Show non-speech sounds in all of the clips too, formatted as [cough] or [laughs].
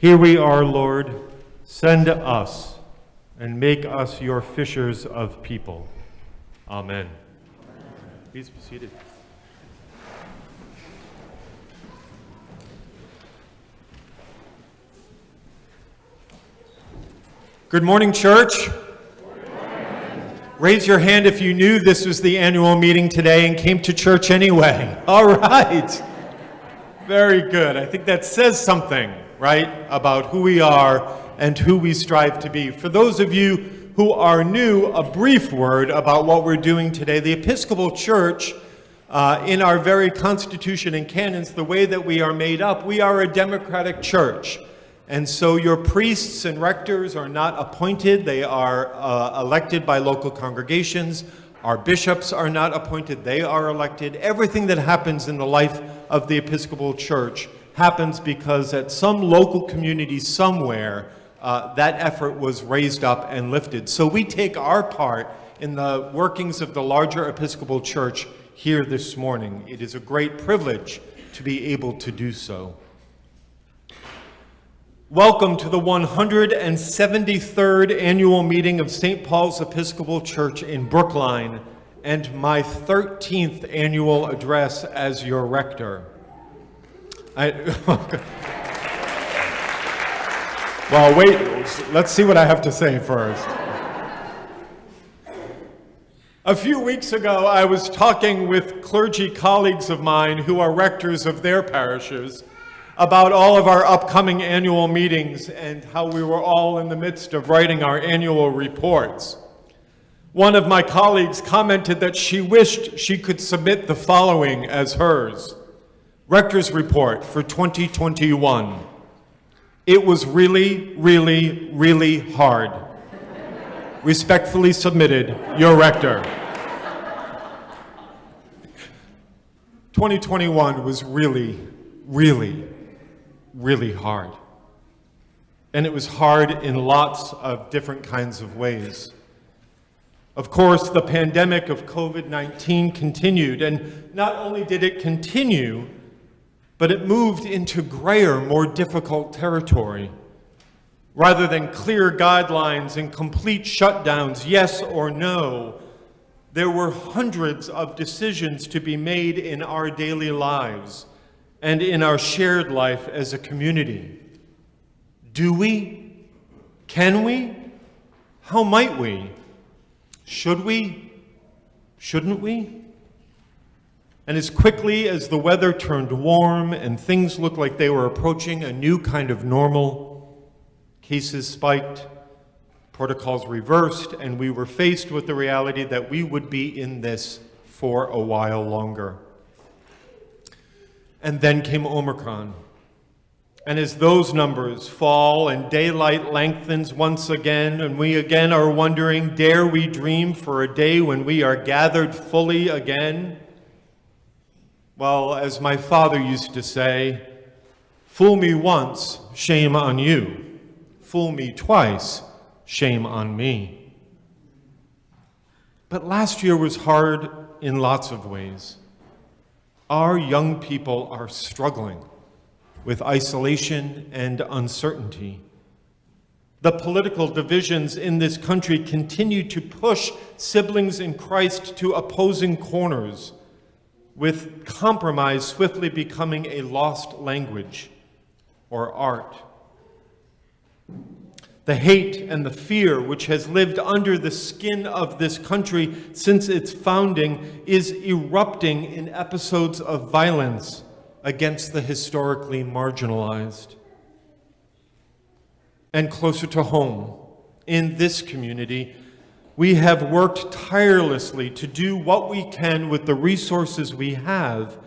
Here we are, Lord. Send us and make us your fishers of people. Amen. Please be seated. Good morning, church. Raise your hand if you knew this was the annual meeting today and came to church anyway. [laughs] All right. Very good. I think that says something, right, about who we are and who we strive to be. For those of you who are new, a brief word about what we're doing today. The Episcopal Church, uh, in our very constitution and canons, the way that we are made up, we are a democratic church. And so your priests and rectors are not appointed, they are uh, elected by local congregations. Our bishops are not appointed, they are elected. Everything that happens in the life of the Episcopal Church happens because at some local community somewhere, uh, that effort was raised up and lifted. So we take our part in the workings of the larger Episcopal Church here this morning. It is a great privilege to be able to do so. Welcome to the 173rd annual meeting of St. Paul's Episcopal Church in Brookline and my 13th annual address as your rector. I, [laughs] well, wait, let's see what I have to say first. A few weeks ago, I was talking with clergy colleagues of mine who are rectors of their parishes about all of our upcoming annual meetings and how we were all in the midst of writing our annual reports. One of my colleagues commented that she wished she could submit the following as hers. Rector's Report for 2021. It was really, really, really hard. Respectfully submitted, your rector. 2021 was really, really really hard. And it was hard in lots of different kinds of ways. Of course, the pandemic of COVID-19 continued, and not only did it continue, but it moved into grayer, more difficult territory. Rather than clear guidelines and complete shutdowns, yes or no, there were hundreds of decisions to be made in our daily lives and in our shared life as a community. Do we? Can we? How might we? Should we? Shouldn't we? And as quickly as the weather turned warm and things looked like they were approaching a new kind of normal, cases spiked, protocols reversed, and we were faced with the reality that we would be in this for a while longer. And then came Omicron. And as those numbers fall and daylight lengthens once again, and we again are wondering, dare we dream for a day when we are gathered fully again? Well, as my father used to say, fool me once, shame on you. Fool me twice, shame on me. But last year was hard in lots of ways. Our young people are struggling with isolation and uncertainty. The political divisions in this country continue to push siblings in Christ to opposing corners, with compromise swiftly becoming a lost language or art the hate and the fear which has lived under the skin of this country since its founding is erupting in episodes of violence against the historically marginalized. And closer to home, in this community, we have worked tirelessly to do what we can with the resources we have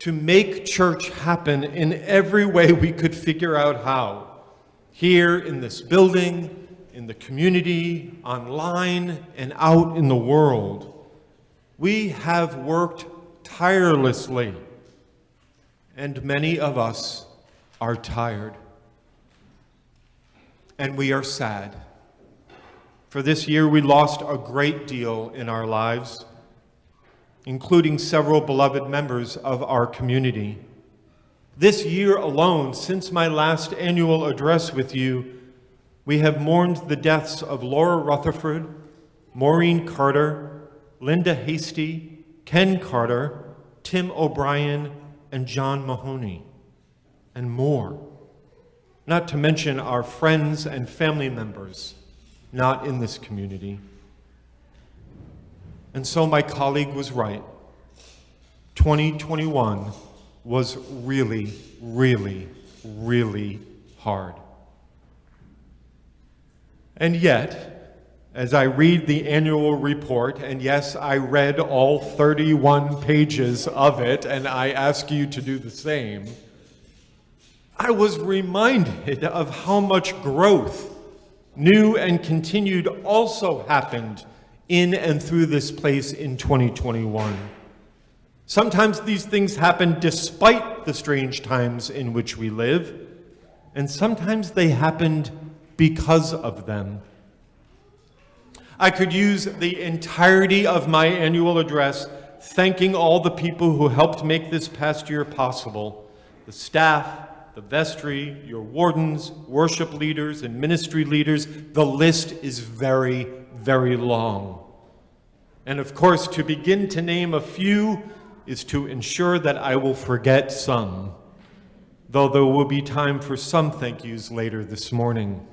to make church happen in every way we could figure out how here in this building, in the community, online, and out in the world. We have worked tirelessly, and many of us are tired. And we are sad. For this year, we lost a great deal in our lives, including several beloved members of our community. This year alone, since my last annual address with you, we have mourned the deaths of Laura Rutherford, Maureen Carter, Linda Hasty, Ken Carter, Tim O'Brien, and John Mahoney, and more. Not to mention our friends and family members not in this community. And so my colleague was right. 2021 was really, really, really hard. And yet, as I read the annual report, and yes, I read all 31 pages of it, and I ask you to do the same, I was reminded of how much growth, new and continued, also happened in and through this place in 2021. Sometimes these things happen despite the strange times in which we live, and sometimes they happened because of them. I could use the entirety of my annual address thanking all the people who helped make this past year possible, the staff, the vestry, your wardens, worship leaders, and ministry leaders. The list is very, very long. And of course, to begin to name a few is to ensure that I will forget some, though there will be time for some thank yous later this morning.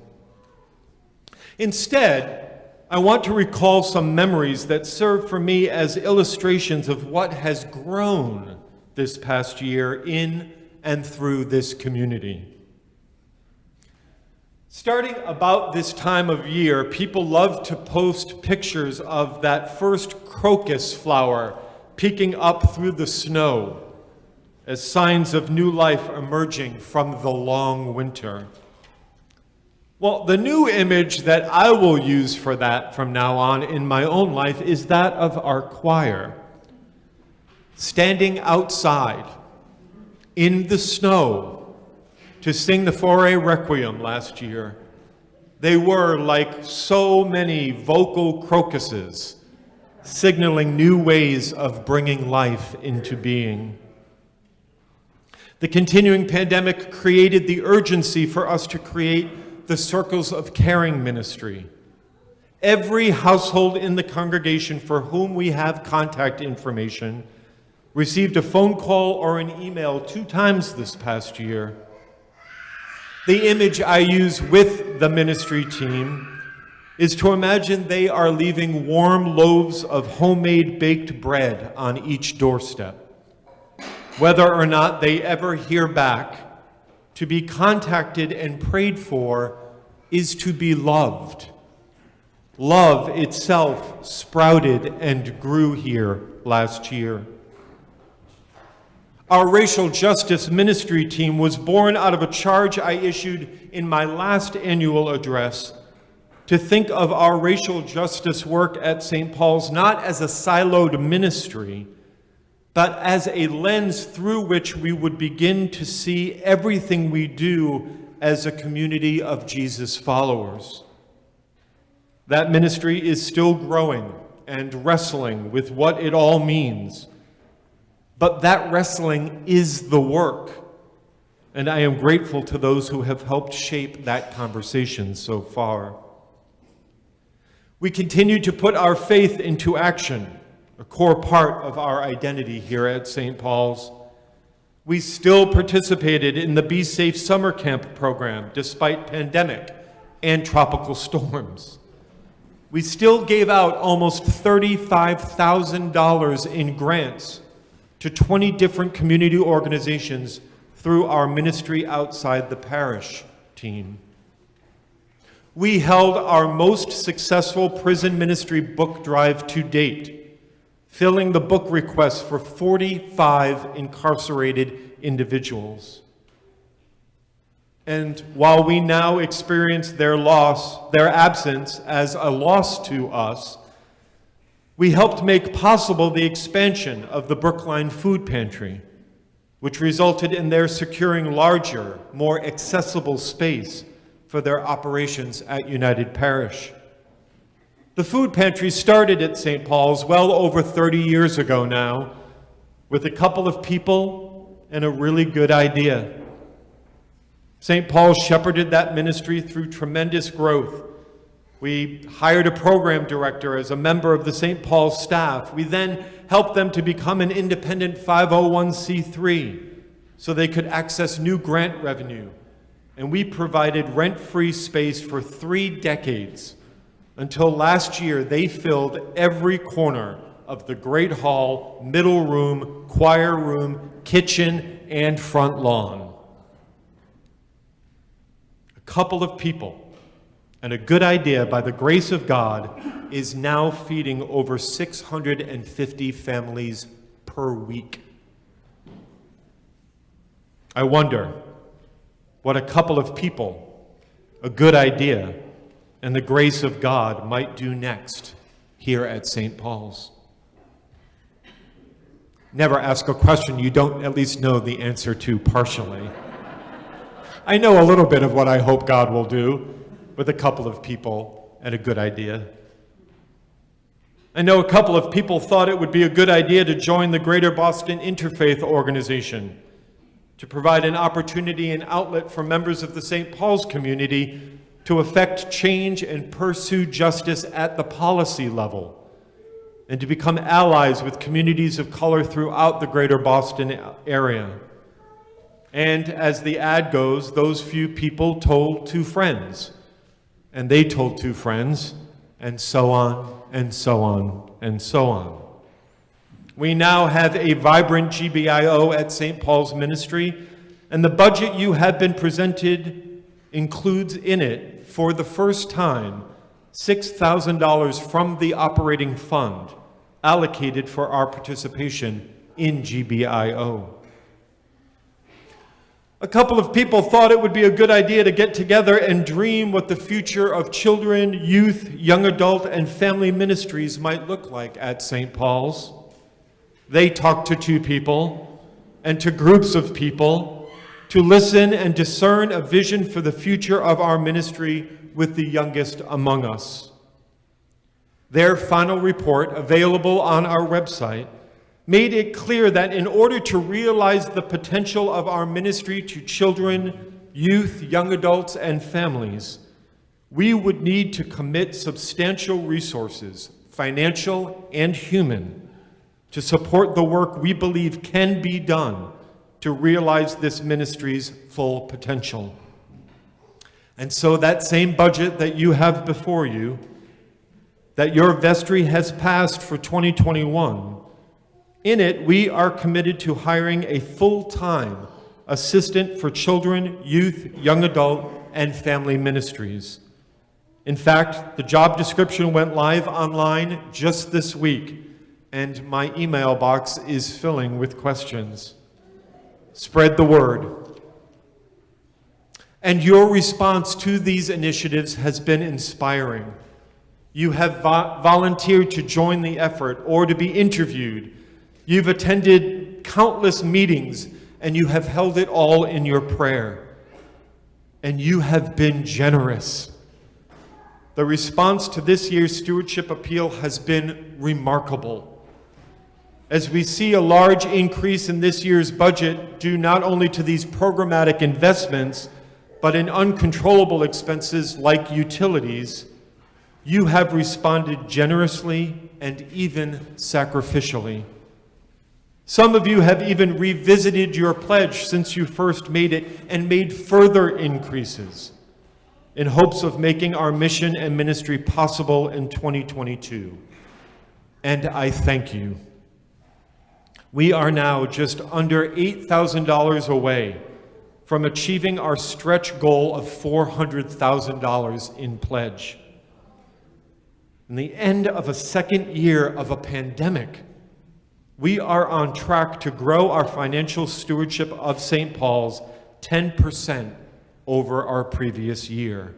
Instead, I want to recall some memories that serve for me as illustrations of what has grown this past year in and through this community. Starting about this time of year, people love to post pictures of that first crocus flower peeking up through the snow as signs of new life emerging from the long winter. Well, the new image that I will use for that from now on in my own life is that of our choir. Standing outside in the snow to sing the Fauré Requiem last year. They were like so many vocal crocuses signaling new ways of bringing life into being. The continuing pandemic created the urgency for us to create the Circles of Caring ministry. Every household in the congregation for whom we have contact information received a phone call or an email two times this past year. The image I use with the ministry team is to imagine they are leaving warm loaves of homemade baked bread on each doorstep. Whether or not they ever hear back, to be contacted and prayed for is to be loved. Love itself sprouted and grew here last year. Our racial justice ministry team was born out of a charge I issued in my last annual address to think of our racial justice work at St. Paul's not as a siloed ministry, but as a lens through which we would begin to see everything we do as a community of Jesus followers. That ministry is still growing and wrestling with what it all means. But that wrestling is the work. And I am grateful to those who have helped shape that conversation so far. We continue to put our faith into action, a core part of our identity here at St. Paul's. We still participated in the Be Safe Summer Camp program despite pandemic and tropical [laughs] storms. We still gave out almost $35,000 in grants to 20 different community organizations through our Ministry Outside the Parish team we held our most successful prison ministry book drive to date, filling the book requests for 45 incarcerated individuals. And while we now experience their loss, their absence as a loss to us, we helped make possible the expansion of the Brookline Food Pantry, which resulted in their securing larger, more accessible space for their operations at United Parish. The food pantry started at St. Paul's well over 30 years ago now with a couple of people and a really good idea. St. Paul shepherded that ministry through tremendous growth. We hired a program director as a member of the St. Paul staff. We then helped them to become an independent 501c3 so they could access new grant revenue. And we provided rent-free space for three decades until last year they filled every corner of the Great Hall, middle room, choir room, kitchen, and front lawn. A couple of people and a good idea by the grace of God is now feeding over 650 families per week. I wonder what a couple of people, a good idea, and the grace of God might do next here at St. Paul's. Never ask a question you don't at least know the answer to partially. I know a little bit of what I hope God will do with a couple of people and a good idea. I know a couple of people thought it would be a good idea to join the Greater Boston Interfaith Organization to provide an opportunity and outlet for members of the St. Paul's community to effect change and pursue justice at the policy level, and to become allies with communities of color throughout the greater Boston area. And as the ad goes, those few people told two friends, and they told two friends, and so on, and so on, and so on. We now have a vibrant GBIO at St. Paul's Ministry, and the budget you have been presented includes in it for the first time, $6,000 from the operating fund allocated for our participation in GBIO. A couple of people thought it would be a good idea to get together and dream what the future of children, youth, young adult, and family ministries might look like at St. Paul's. They talked to two people and to groups of people to listen and discern a vision for the future of our ministry with the youngest among us. Their final report, available on our website, made it clear that in order to realize the potential of our ministry to children, youth, young adults, and families, we would need to commit substantial resources, financial and human, to support the work we believe can be done to realize this ministry's full potential. And so that same budget that you have before you, that your vestry has passed for 2021, in it we are committed to hiring a full-time assistant for children, youth, young adult, and family ministries. In fact, the job description went live online just this week, and my email box is filling with questions. Spread the word. And your response to these initiatives has been inspiring. You have vo volunteered to join the effort or to be interviewed. You've attended countless meetings and you have held it all in your prayer. And you have been generous. The response to this year's stewardship appeal has been remarkable as we see a large increase in this year's budget due not only to these programmatic investments, but in uncontrollable expenses like utilities, you have responded generously and even sacrificially. Some of you have even revisited your pledge since you first made it and made further increases in hopes of making our mission and ministry possible in 2022. And I thank you. We are now just under $8,000 away from achieving our stretch goal of $400,000 in pledge. In the end of a second year of a pandemic, we are on track to grow our financial stewardship of St. Paul's 10% over our previous year.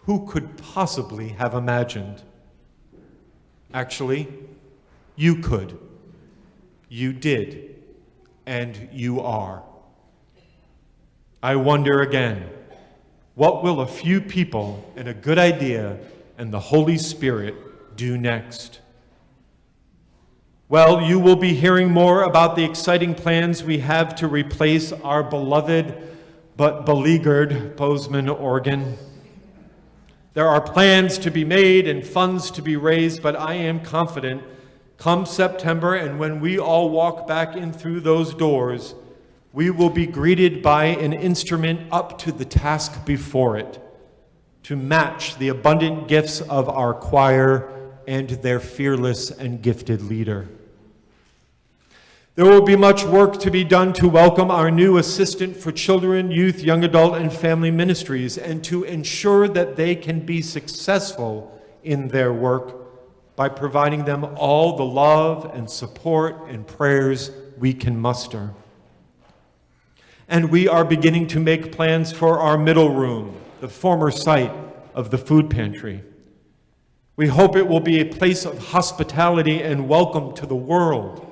Who could possibly have imagined? Actually, you could. You did, and you are. I wonder again, what will a few people and a good idea and the Holy Spirit do next? Well, you will be hearing more about the exciting plans we have to replace our beloved but beleaguered Bozeman organ. There are plans to be made and funds to be raised, but I am confident come September and when we all walk back in through those doors, we will be greeted by an instrument up to the task before it to match the abundant gifts of our choir and their fearless and gifted leader. There will be much work to be done to welcome our new assistant for children, youth, young adult, and family ministries and to ensure that they can be successful in their work by providing them all the love and support and prayers we can muster. And we are beginning to make plans for our middle room, the former site of the food pantry. We hope it will be a place of hospitality and welcome to the world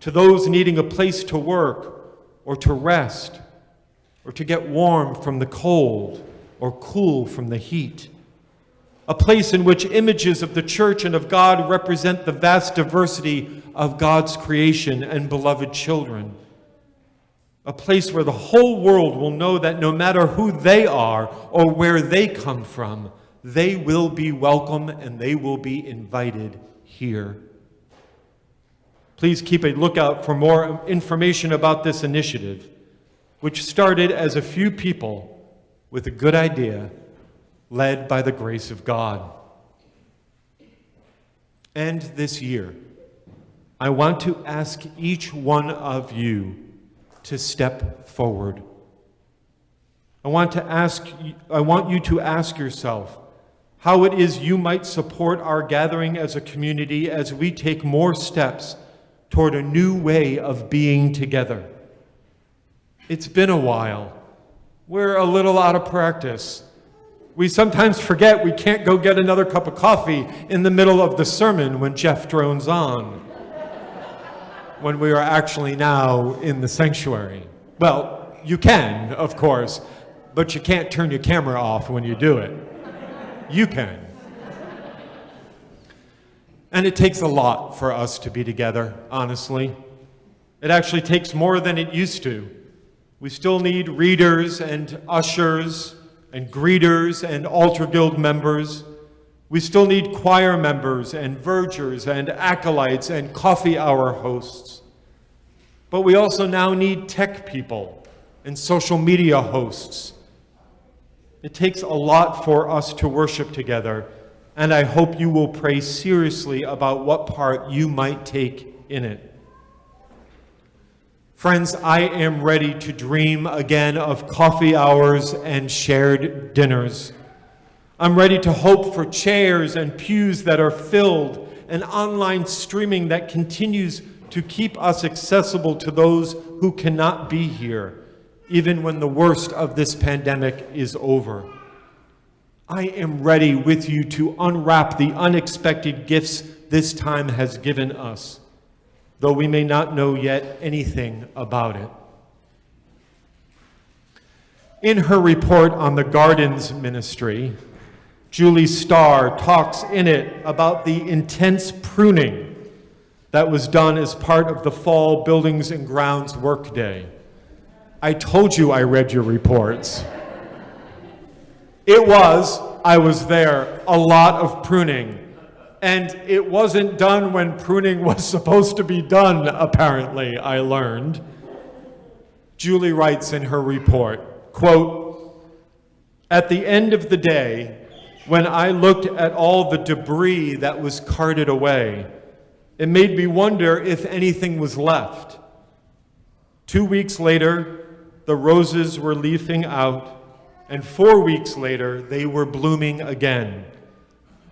to those needing a place to work or to rest or to get warm from the cold or cool from the heat. A place in which images of the church and of God represent the vast diversity of God's creation and beloved children. A place where the whole world will know that no matter who they are or where they come from, they will be welcome and they will be invited here. Please keep a lookout for more information about this initiative, which started as a few people with a good idea, led by the grace of God. And this year, I want to ask each one of you to step forward. I want, to ask, I want you to ask yourself how it is you might support our gathering as a community as we take more steps toward a new way of being together. It's been a while. We're a little out of practice. We sometimes forget we can't go get another cup of coffee in the middle of the sermon when Jeff drones on, when we are actually now in the sanctuary. Well, you can, of course, but you can't turn your camera off when you do it. You can. And it takes a lot for us to be together, honestly. It actually takes more than it used to. We still need readers and ushers and greeters and altar guild members. We still need choir members and vergers and acolytes and coffee hour hosts. But we also now need tech people and social media hosts. It takes a lot for us to worship together, and I hope you will pray seriously about what part you might take in it. Friends, I am ready to dream again of coffee hours and shared dinners. I'm ready to hope for chairs and pews that are filled and online streaming that continues to keep us accessible to those who cannot be here, even when the worst of this pandemic is over. I am ready with you to unwrap the unexpected gifts this time has given us, though we may not know yet anything about it. In her report on the Gardens Ministry, Julie Starr talks in it about the intense pruning that was done as part of the fall Buildings and Grounds Workday. I told you I read your reports. It was, I was there, a lot of pruning. And it wasn't done when pruning [laughs] was supposed to be done, apparently, I learned. Julie writes in her report, quote, At the end of the day, when I looked at all the debris that was carted away, it made me wonder if anything was left. Two weeks later, the roses were leafing out, and four weeks later, they were blooming again.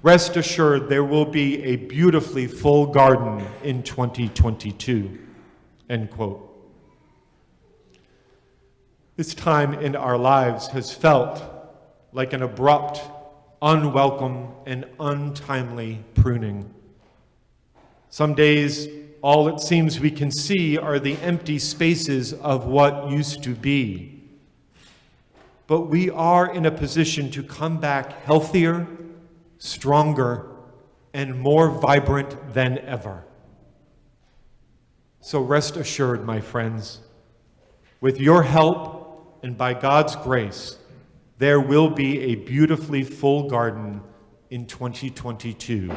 Rest assured, there will be a beautifully full garden in 2022. End quote. This time in our lives has felt like an abrupt, unwelcome, and untimely pruning. Some days, all it seems we can see are the empty spaces of what used to be but we are in a position to come back healthier, stronger, and more vibrant than ever. So rest assured, my friends, with your help and by God's grace, there will be a beautifully full garden in 2022.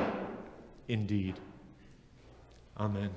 Indeed. Amen.